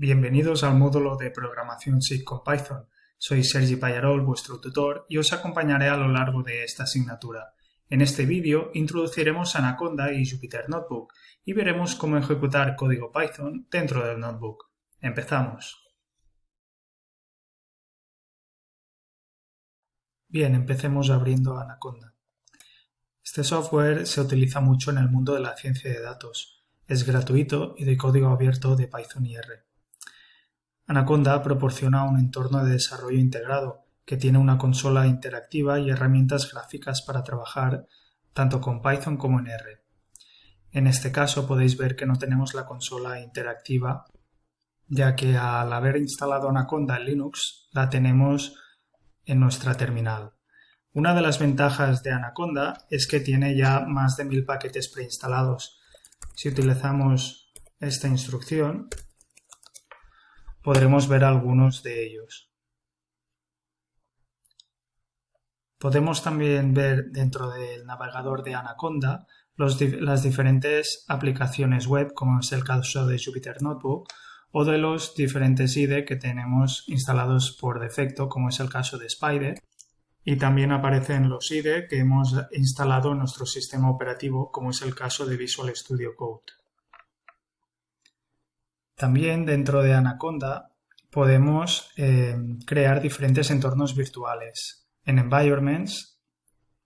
Bienvenidos al módulo de programación SIG con Python. Soy Sergi Payarol, vuestro tutor, y os acompañaré a lo largo de esta asignatura. En este vídeo introduciremos Anaconda y Jupyter Notebook y veremos cómo ejecutar código Python dentro del notebook. Empezamos. Bien, empecemos abriendo Anaconda. Este software se utiliza mucho en el mundo de la ciencia de datos. Es gratuito y de código abierto de Python y R. Anaconda proporciona un entorno de desarrollo integrado que tiene una consola interactiva y herramientas gráficas para trabajar tanto con Python como en R. En este caso podéis ver que no tenemos la consola interactiva ya que al haber instalado Anaconda en Linux la tenemos en nuestra terminal. Una de las ventajas de Anaconda es que tiene ya más de mil paquetes preinstalados. Si utilizamos esta instrucción podremos ver algunos de ellos. Podemos también ver dentro del navegador de Anaconda las diferentes aplicaciones web, como es el caso de Jupyter Notebook, o de los diferentes IDE que tenemos instalados por defecto, como es el caso de Spider. Y también aparecen los IDE que hemos instalado en nuestro sistema operativo, como es el caso de Visual Studio Code. También dentro de Anaconda podemos eh, crear diferentes entornos virtuales. En Environments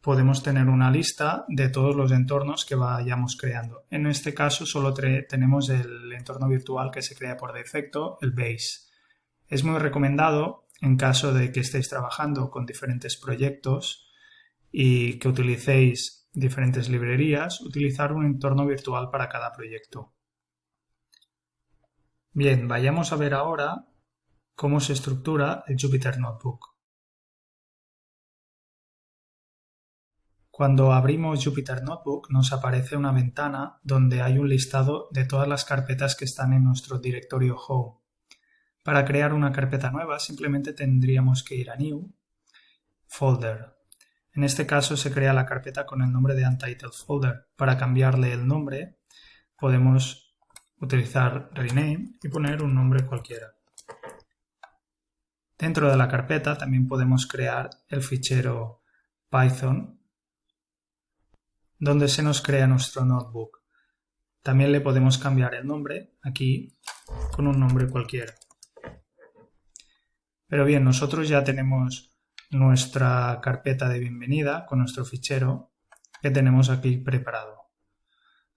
podemos tener una lista de todos los entornos que vayamos creando. En este caso solo tenemos el entorno virtual que se crea por defecto, el Base. Es muy recomendado en caso de que estéis trabajando con diferentes proyectos y que utilicéis diferentes librerías, utilizar un entorno virtual para cada proyecto. Bien, vayamos a ver ahora cómo se estructura el Jupyter Notebook. Cuando abrimos Jupyter Notebook nos aparece una ventana donde hay un listado de todas las carpetas que están en nuestro directorio Home. Para crear una carpeta nueva simplemente tendríamos que ir a New, Folder. En este caso se crea la carpeta con el nombre de Untitled Folder. Para cambiarle el nombre podemos utilizar rename y poner un nombre cualquiera. Dentro de la carpeta también podemos crear el fichero Python donde se nos crea nuestro notebook. También le podemos cambiar el nombre aquí con un nombre cualquiera. Pero bien, nosotros ya tenemos nuestra carpeta de bienvenida con nuestro fichero que tenemos aquí preparado.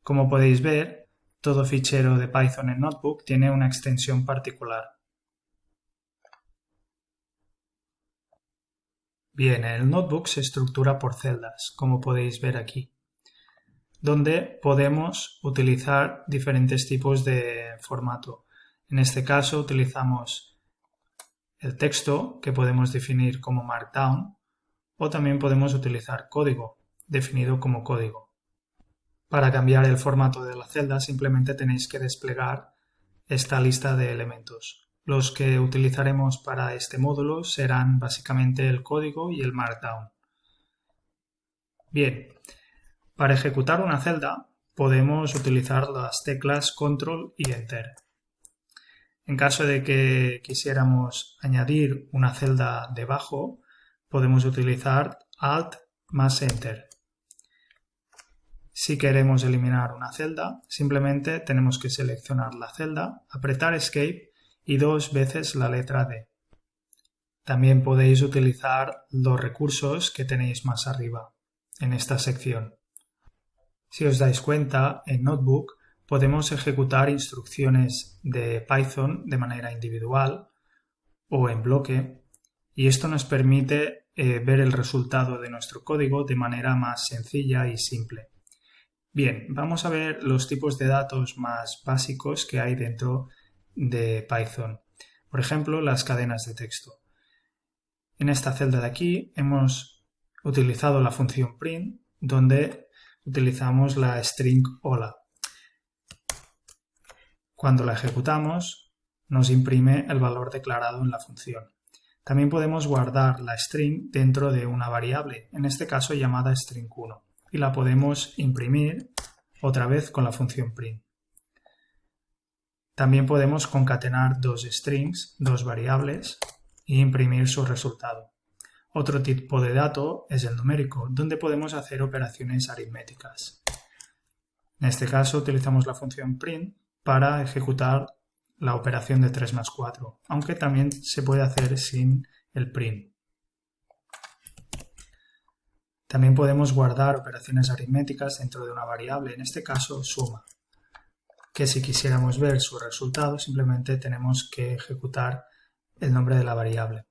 Como podéis ver, todo fichero de Python en Notebook tiene una extensión particular. Bien, el Notebook se estructura por celdas, como podéis ver aquí, donde podemos utilizar diferentes tipos de formato. En este caso utilizamos el texto, que podemos definir como Markdown, o también podemos utilizar código, definido como código. Para cambiar el formato de la celda simplemente tenéis que desplegar esta lista de elementos. Los que utilizaremos para este módulo serán básicamente el código y el Markdown. Bien, para ejecutar una celda podemos utilizar las teclas Control y Enter. En caso de que quisiéramos añadir una celda debajo, podemos utilizar Alt más Enter. Si queremos eliminar una celda, simplemente tenemos que seleccionar la celda, apretar Escape y dos veces la letra D. También podéis utilizar los recursos que tenéis más arriba, en esta sección. Si os dais cuenta, en Notebook podemos ejecutar instrucciones de Python de manera individual o en bloque y esto nos permite eh, ver el resultado de nuestro código de manera más sencilla y simple. Bien, vamos a ver los tipos de datos más básicos que hay dentro de Python. Por ejemplo, las cadenas de texto. En esta celda de aquí hemos utilizado la función print, donde utilizamos la string hola. Cuando la ejecutamos, nos imprime el valor declarado en la función. También podemos guardar la string dentro de una variable, en este caso llamada string1 y la podemos imprimir otra vez con la función print. También podemos concatenar dos strings, dos variables, e imprimir su resultado. Otro tipo de dato es el numérico, donde podemos hacer operaciones aritméticas. En este caso utilizamos la función print para ejecutar la operación de 3 más 4, aunque también se puede hacer sin el print. También podemos guardar operaciones aritméticas dentro de una variable, en este caso suma, que si quisiéramos ver su resultado simplemente tenemos que ejecutar el nombre de la variable.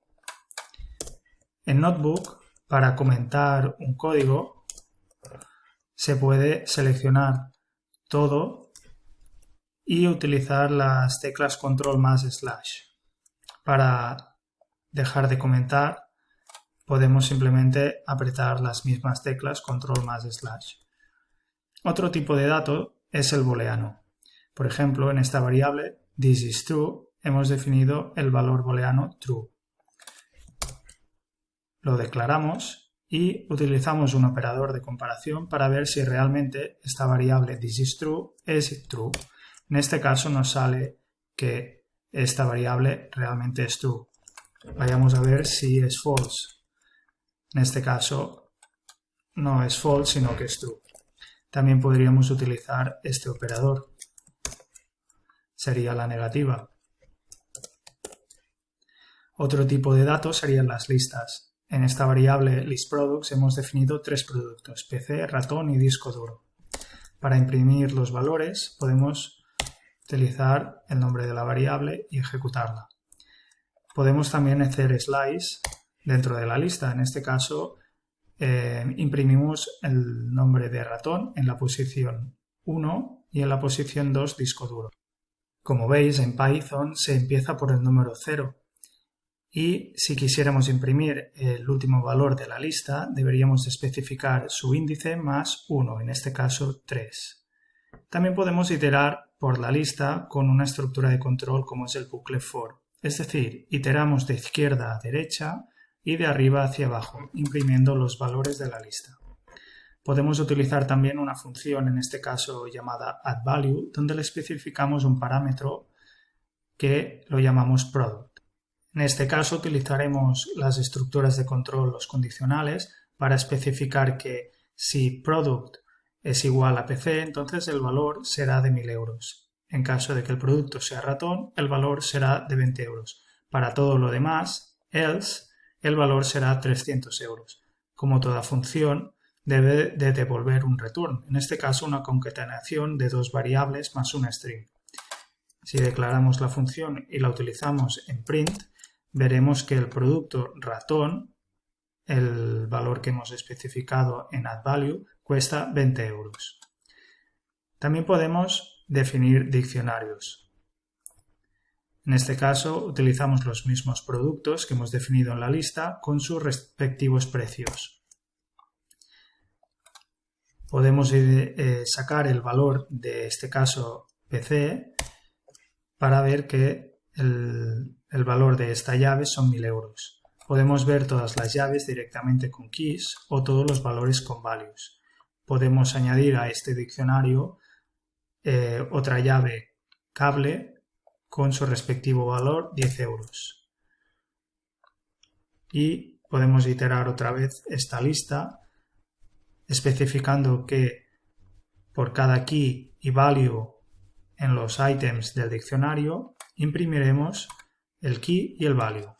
En Notebook, para comentar un código, se puede seleccionar todo y utilizar las teclas control más slash. Para dejar de comentar podemos simplemente apretar las mismas teclas control más slash. Otro tipo de dato es el booleano. Por ejemplo, en esta variable this is true hemos definido el valor booleano true. Lo declaramos y utilizamos un operador de comparación para ver si realmente esta variable this is true es true. En este caso nos sale que esta variable realmente es true. Vayamos a ver si es false. En este caso no es false, sino que es true. También podríamos utilizar este operador. Sería la negativa. Otro tipo de datos serían las listas. En esta variable listProducts hemos definido tres productos, PC, ratón y disco duro. Para imprimir los valores podemos utilizar el nombre de la variable y ejecutarla. Podemos también hacer slice dentro de la lista. En este caso, eh, imprimimos el nombre de ratón en la posición 1 y en la posición 2 disco duro. Como veis, en Python se empieza por el número 0 y si quisiéramos imprimir el último valor de la lista, deberíamos especificar su índice más 1, en este caso 3. También podemos iterar por la lista con una estructura de control como es el bucle for, es decir, iteramos de izquierda a derecha y de arriba hacia abajo, imprimiendo los valores de la lista. Podemos utilizar también una función, en este caso llamada addValue, donde le especificamos un parámetro que lo llamamos product. En este caso utilizaremos las estructuras de control, los condicionales, para especificar que si product es igual a PC, entonces el valor será de 1000 euros. En caso de que el producto sea ratón, el valor será de 20 euros. Para todo lo demás, else, el valor será 300 euros. Como toda función, debe de devolver un return, en este caso una concatenación de dos variables más una string. Si declaramos la función y la utilizamos en print, veremos que el producto ratón, el valor que hemos especificado en addValue, cuesta 20 euros. También podemos definir diccionarios. En este caso utilizamos los mismos productos que hemos definido en la lista con sus respectivos precios. Podemos eh, sacar el valor de este caso PC para ver que el, el valor de esta llave son 1000 euros. Podemos ver todas las llaves directamente con keys o todos los valores con values. Podemos añadir a este diccionario eh, otra llave cable con su respectivo valor 10 euros. Y podemos iterar otra vez esta lista especificando que por cada key y value en los items del diccionario imprimiremos el key y el value.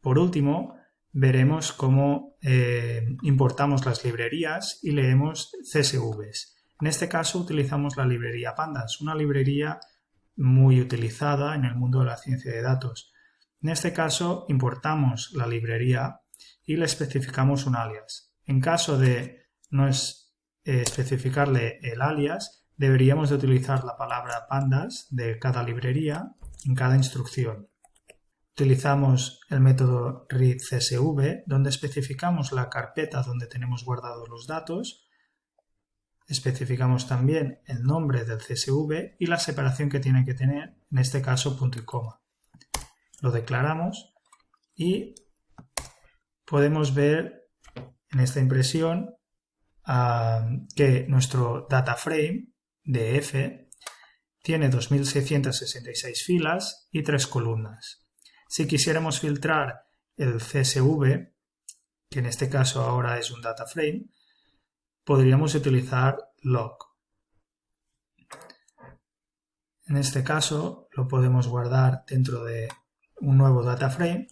Por último, veremos cómo eh, importamos las librerías y leemos CSVs. En este caso utilizamos la librería Pandas, una librería muy utilizada en el mundo de la ciencia de datos. En este caso importamos la librería y le especificamos un alias. En caso de no eh, especificarle el alias, deberíamos de utilizar la palabra pandas de cada librería en cada instrucción. Utilizamos el método readCSV, donde especificamos la carpeta donde tenemos guardados los datos Especificamos también el nombre del CSV y la separación que tiene que tener, en este caso punto y coma. Lo declaramos y podemos ver en esta impresión ah, que nuestro data frame de F tiene 2666 filas y tres columnas. Si quisiéramos filtrar el CSV, que en este caso ahora es un data frame, podríamos utilizar log. En este caso lo podemos guardar dentro de un nuevo data frame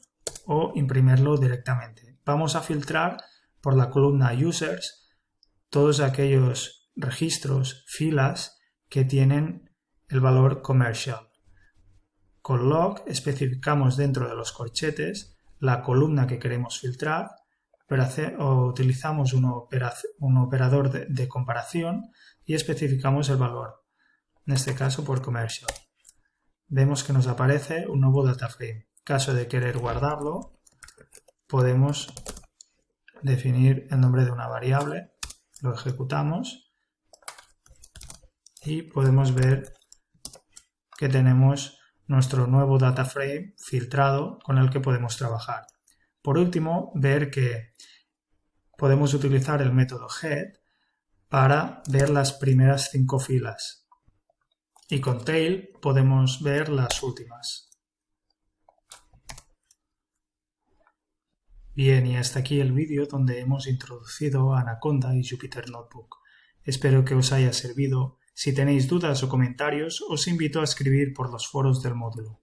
o imprimirlo directamente. Vamos a filtrar por la columna users todos aquellos registros, filas que tienen el valor commercial. Con log especificamos dentro de los corchetes la columna que queremos filtrar utilizamos un, operador de, comparación y especificamos el valor, en este caso por commercial. Vemos que nos aparece un nuevo data frame. Caso de querer guardarlo, podemos definir el nombre de una variable, lo ejecutamos y podemos ver que tenemos nuestro nuevo data frame filtrado con el que podemos trabajar. Por último, ver que podemos utilizar el método head para ver las primeras cinco filas y con tail podemos ver las últimas. Bien, y hasta aquí el vídeo donde hemos introducido Anaconda y Jupyter Notebook. Espero que os haya servido. Si tenéis dudas o comentarios, os invito a escribir por los foros del módulo.